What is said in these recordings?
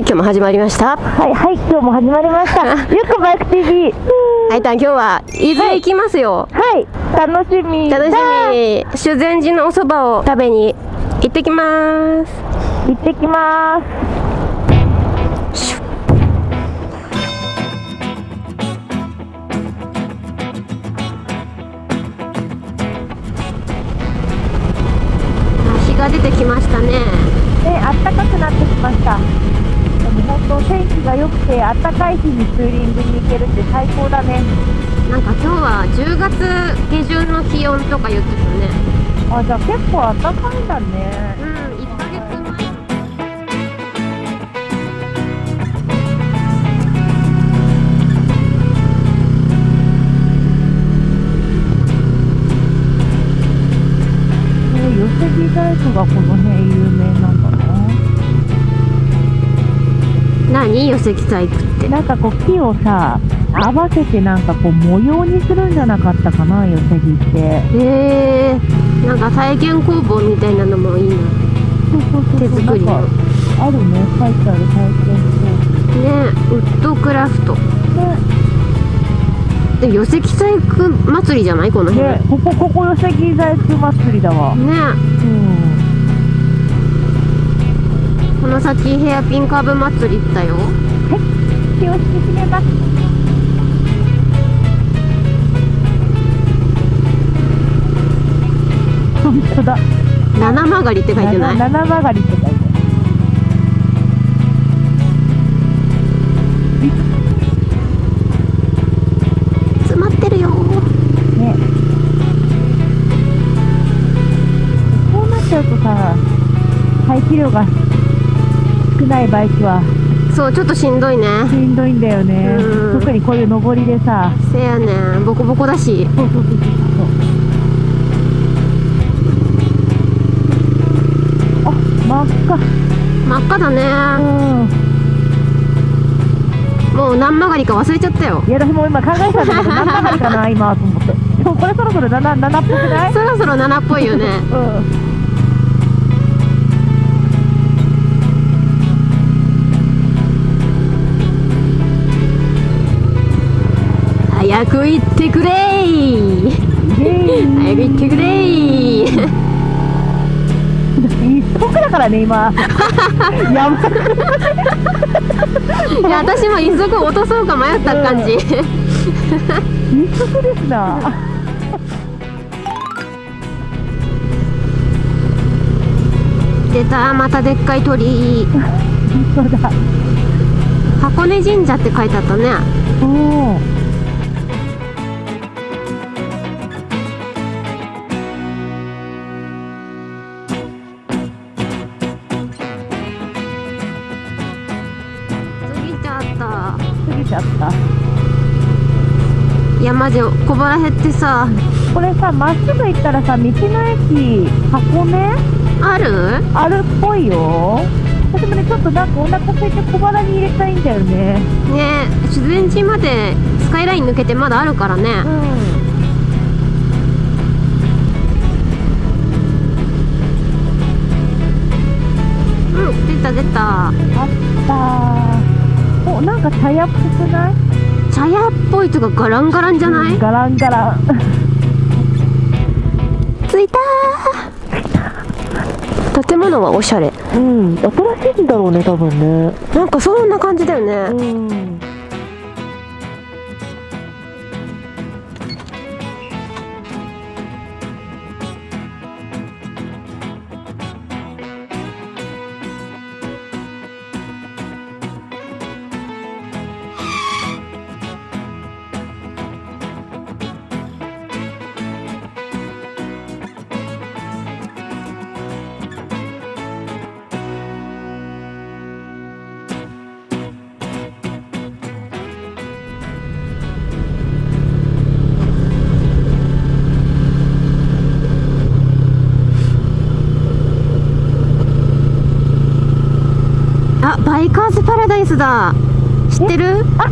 はい今日も始まりました。はいはい今日も始まりました。ゆっくバイク TV はいたん今日は伊豆へ行きますよ。はい楽しみ楽しみ。修善寺のお蕎麦を食べに行ってきます。行ってきますて暖かい日にツーリングに行けるって最高だね。なんか今日は10月下旬の気温とか言ってたね。あじゃあ結構暖かいんだね。うん1ヶ月前。ね寄木細工がこの辺有名何？寄石細工って。なんかこう木をさ合わせてなんかこう模様にするんじゃなかったかな寄せ木って。へえなんか体験工房みたいなのもいいな。そうそうそう手作りの。あるね。書いてある。体験ねウッドクラフト。工ね。で寄石細工祭りじゃない？この辺。ねここここ寄せ木細工祭りだわ。ね。うんこの先ヘアピンカーブ祭り行ったよ。気を引き締めます。本当だ。七曲りって書いてない？七七曲がりって書いてある。詰まってるよ。ね。こうなっちゃうとさ排気量が少ないバイクは。そうちょっとしんどいね。しんどいんだよね。うん。特にこういう上りでさ。せやねん。ボコボコだし。あ真っ赤。真っ赤だね。うもう何曲がりか忘れちゃったよ。んいや私も今考えてたんだけど何曲がりかな今と思って。でもこれそろそろ 7, 7っぽくない？そろそろ7っぽいよね。うん早く行ってくれ早く行ってくれー一足だからね今。やばい。いや私も一足落とそうか迷った感じ、一足ですな。出たまたでっかい鳥。居 本当だ。箱根神社って書いてあったね。おおぎちゃった。いやマジ小腹減ってさ。これさまっすぐ行ったらさ道の駅箱根？ある？あるっぽいよ。私もねちょっとなんかお腹空いて小腹に入れたいんだよね。ね修善寺までスカイライン抜けてまだあるからね。うん。うん出た出た。あったおなんか茶屋っぽくない？茶屋っぽいとかガランガランじゃない、ガランガラン。着いたー。建物はおしゃれ。うん新しいんだろうね多分ね。なんかそんな感じだよね、うんイスだ。知ってる？あ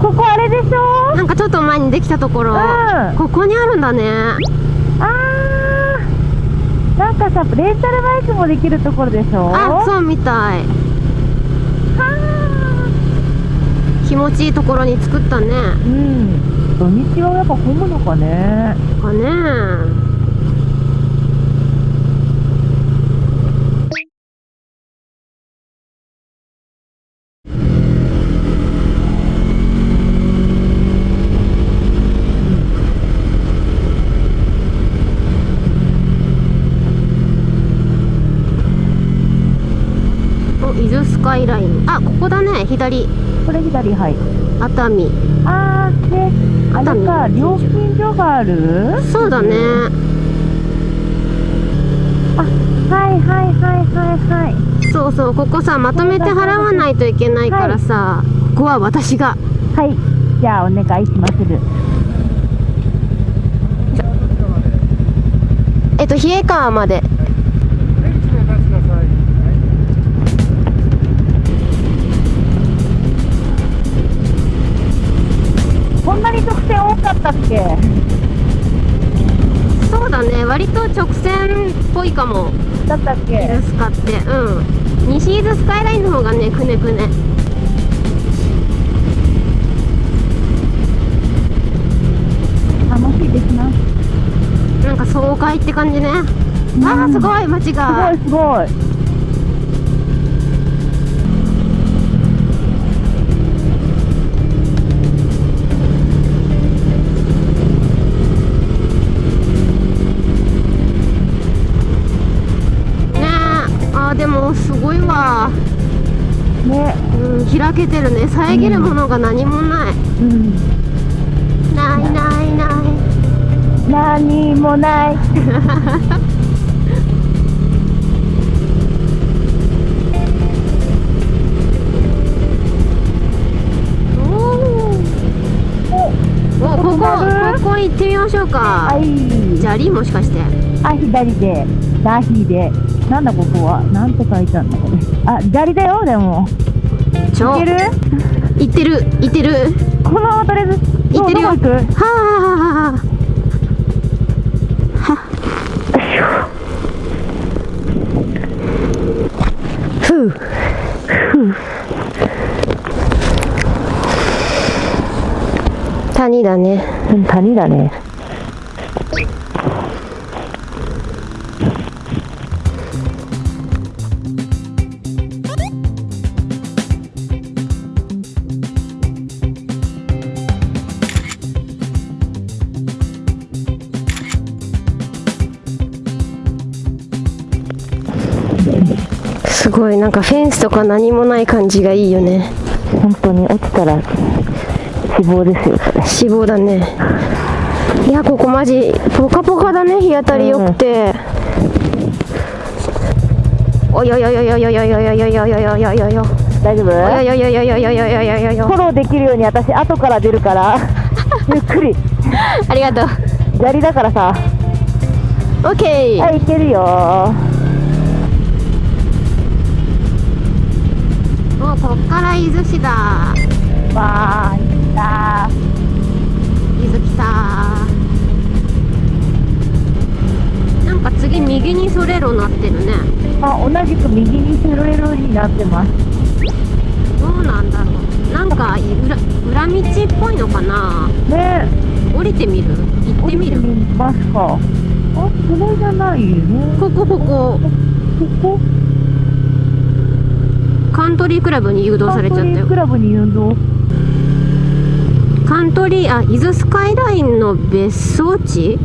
ここあれでしょ？なんかちょっと前にできたところ、うん。ここにあるんだね。あー。なんかさレンタルバイクもできるところでしょ？あそうみたい。は気持ちいいところに作ったね。うん。土日はやっぱ混むのかね。かね伊豆スカイライン。あここだね左。これ左はい。熱海。あーであれか料金所がある？そうだね。あはいはいはいはいはい。そうそうここさまとめて払わないといけないからさ、ここは私が。はい。じゃあお願いしまする。えっと冷川までんなに直線多かったっけ？そうだね。割と直線っぽいかも。だったっ伊け？豆スカってうん。西伊豆スカイラインの方がねくねくね。楽しいですな。なんか爽快って感じね、あーすごい街すごがいすごいねうん開けてるね。遮るものが何もない、うん。ないないない。何もない。おここここ行ってみましょうか。はい。砂利もしかして。あ左で。ダヒでなんだここは？なんて書いてあるのこれ？あ左だよでも。ちょ。行ける？行ってる行ってる。このままとりあえず？行ってるよ。どこ行く？はあはあはあふう。谷だね。うん谷だねフェンスとか何もない感じがいいよね。本当に落ちたら死亡ですよ死亡だね。いやここマジポカポカだね日当たり良くて、おいおいおいおいおいおいおいおいおいおいおいおいおいおい。おい大丈夫おいおいおいおいおいおいおいおいおいおい。フォローできるように私後から出るから。ゆっくり。ありがとう。砂利だからさ。オッケー。はい行けるよ伊豆市だ。わーいった伊豆来たなんか次右にそれろなってるね。あ同じく右にセロレロになってます。どうなんだろう。なんか裏裏道っぽいのかな。ね。降りてみる？行ってみる？降りてみますか。あそれじゃない。よねここここ。ここ？カントリークラブに誘導されちゃったよ。カントリークラブに誘導カントリーあ伊豆スカイラインの別荘地？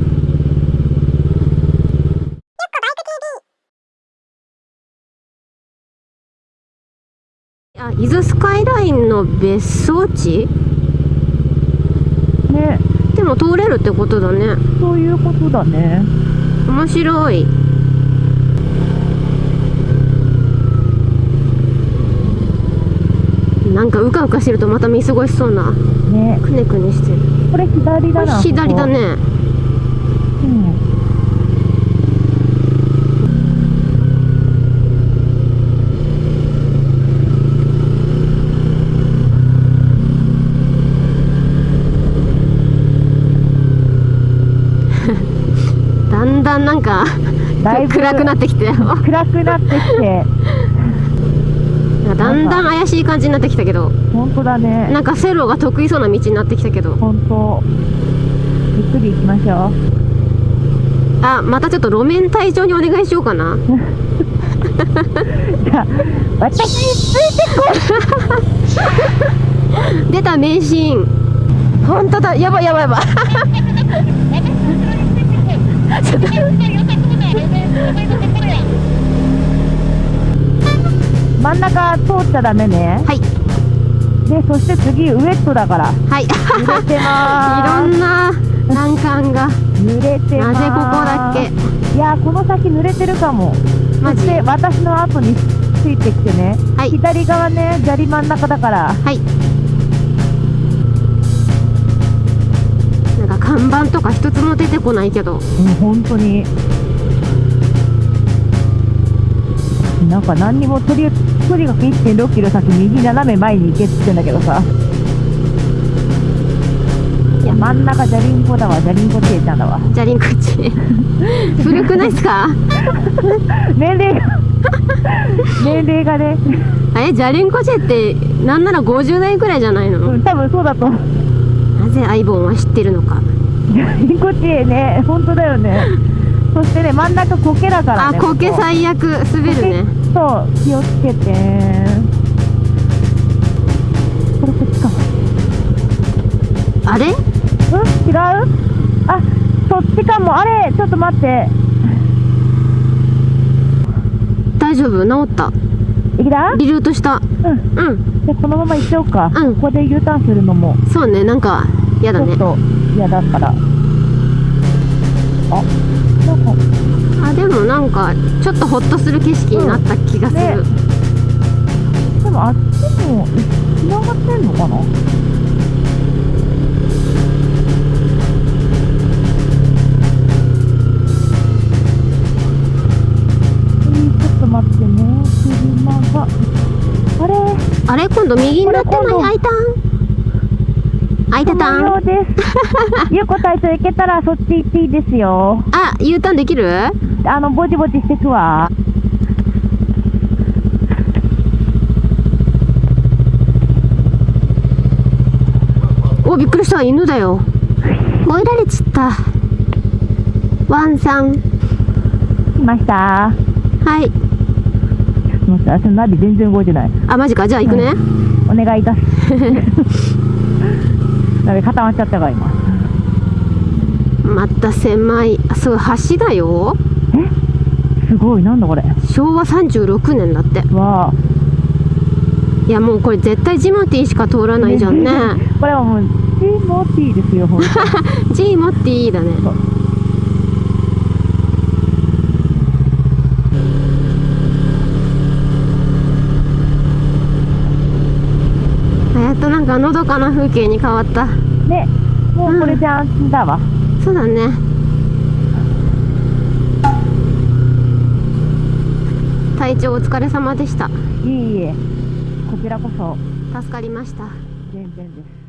あ伊豆スカイラインの別荘地？ね。でも通れるってことだね。そういうことだね。面白いなんかうかうかしてるとまた見過ごしそうなね。くねくねしてる。これ左だな。左だね。だんだんなんか暗くなってきて。よ暗くなってきてかだんだん怪しい感じになってきたけど。本当だね。なんかセロが得意そうな道になってきたけど。本当。ゆっくり行きましょう。あまたちょっと路面隊長にお願いしようかな。じゃあ私についてこい。出た名シーン。本当だ。やばいやばいやばい 真ん中通っちゃダメね。はい。でそして次ウエットだから。はい。揺れていまろんな難関が。す揺れてます。なぜここだっけ？いやこの先濡れてるかも。マジ？そして私の後についてきてね、はい。左側ね砂利真ん中だから。はい。なんか看板とか一つも出てこないけど。うん本当になんか何にもとりとにかく1 6キロ先右斜め前に行けって言ってんだけどさ。いや真ん中じゃりんこだわじゃりんこちえちゃんだわ。じゃりんこっち古くないっすか？年齢が年齢がね、えじゃりんこちってなんなら50代くらいじゃないの？うん、多分そうだとなぜアイボンは知ってるのか。じゃりんこちえね本当だよね。そしてね真ん中苔だからねあこけここ。最悪。滑るねそう気をつけて。これこっちか。あれ？うん？違う？あそっちかも。あれちょっと待って。大丈夫？治った？いきだリルートした？うん。うん。じゃあこのまま行っちゃおうか、うん。ここで U ターンするのも。そうね。なんかやだね。ちょっと嫌だから。ああでもなんかちょっとホッとする景色になった気がする、ねでもあっちもつながってんのかな？えーちょっと待ってね車が。あれ？あれ？今度右になってない？開いたん開いてた？んうです。ゆうこ隊長行けたらそっち行っていいですよ。あ U ターンできる？あの、ぼちぼちしてくわ。おびっくりした犬だよ追いられちったワンさん来ました。はいもうさ、そのナビ全然動いてない。あマジかじゃあ行くね、お願いいたす。ナビ固まっちゃったわ、今。また狭い。あそう橋だよ。すごい、なんだこれ？昭和36年だって。わあ。いやもうこれ絶対ジモティーしか通らないじゃんね。これはもう、チーモティーですよ、ほんと。ジモティーだねあやっとなんかのどかな風景に変わった。ね、もうこれで安心だわ。そうだね。体調お疲れ様でした。いえいえ、こちらこそ、助かりました。全然です。